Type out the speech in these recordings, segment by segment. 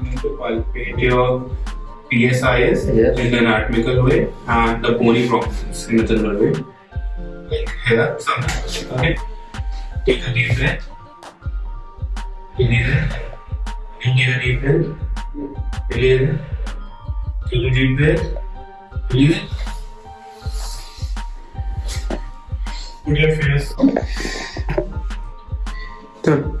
going to palpate your PSIs Yes. in the anatomical way and the bony prominence in the general way. Like here, something. Okay. Take a deep breath. Inhale. Inhale a deep breath. Inhale. Take a deep breath. Inhale. Put your face. Good.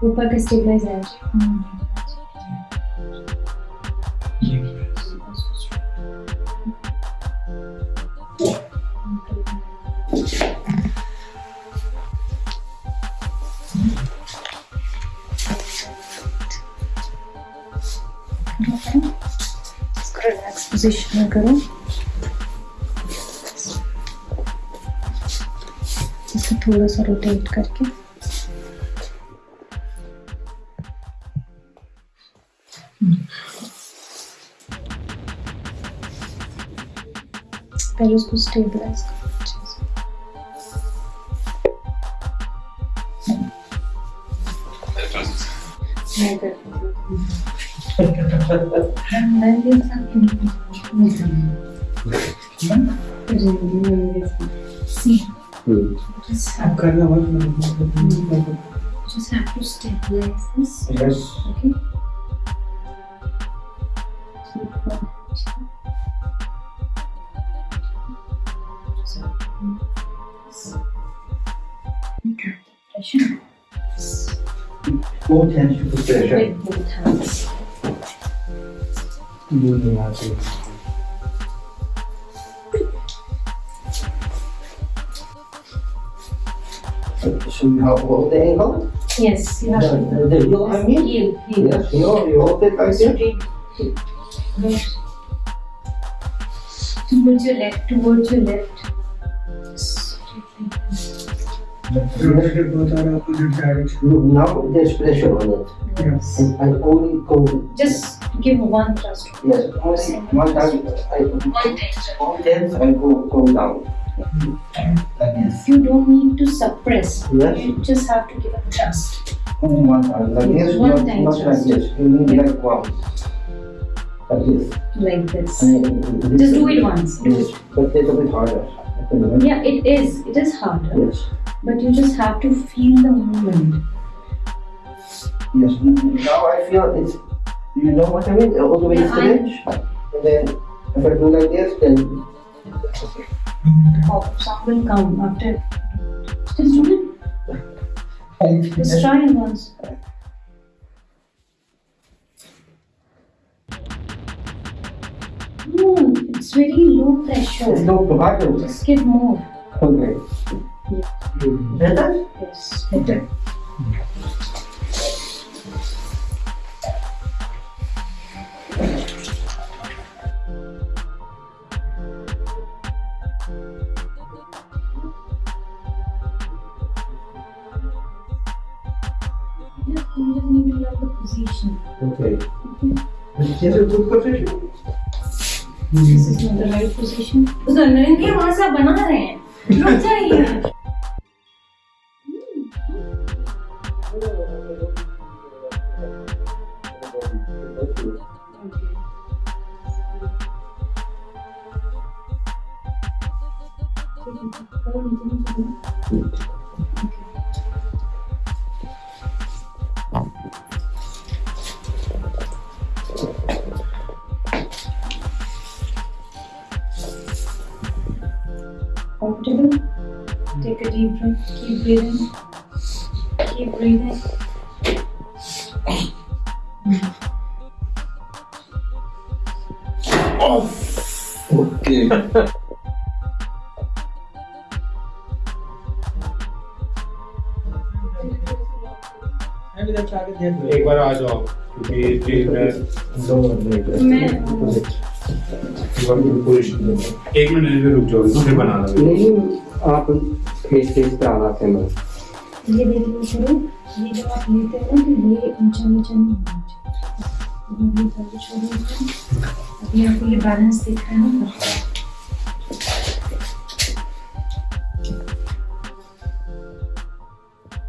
Глубоко стегнозяешь. Скрываем экспозицию на гору. थोड़ा सा rotate करके। पहले उसको stabilise करो अच्छे से। मैं करती हूँ मैं भी See, just have, just have to stabilize this. Yes. Okay. Keep Okay. Pressure. Both hands to the pressure. Both hands. Out it. So you have hold the ankle? Yes, you have to. The, the heel, I mean? Heel, heel. Yes, heel, you hold it like this? Towards your left, towards your left. Straight like this. Rotated both are opposite direction. Now there's pressure on it. Yes. And I only go, Just give one thrust. yes, only one time, I, One thrust. all times I go, go down. This. You don't need to suppress. Yes. You just have to give a thrust. Only one time, like this, One time not like this. You need like once. Like this. Like this. This Just do it once. Yes, but it's a bit harder. I think, right? Yeah, it is. It is harder. Yes. But you just have to feel the movement. Yes. Now I feel it's, you know what I mean? All the way Yeah, stretch. And then if I do like this, then Oh, sound will come after. Just do it. Just try once. No, it's very low pressure. it's pressure. no harder. Just give more. Okay. Better? Yes, better. learn the position. Okay. Is this a good position? This is not the right position. उसको नरेंद्र वहां से आप बना रहे हैं रुक जाइए comfortable. Take a deep breath, keep breathing, keep breathing. Oh, okay. एक बार आ जाओ क्योंकि मैं एक मिनट रुक जाओ फिर बनाना नहीं आप फेस फेस पे आना थे मैं ये देखिए करो ये जब आप लेते हो ना तो ये ऊँचा नीचा नहीं होना चाहिए। अभी आपको ये बैलेंस दिख रहा है ना?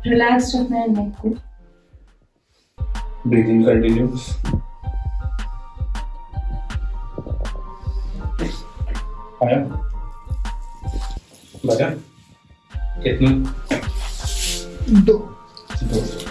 रिलैक्स रखना है नेक को। Breathing continue Aja. Baca. Ketemu. Dua. Do.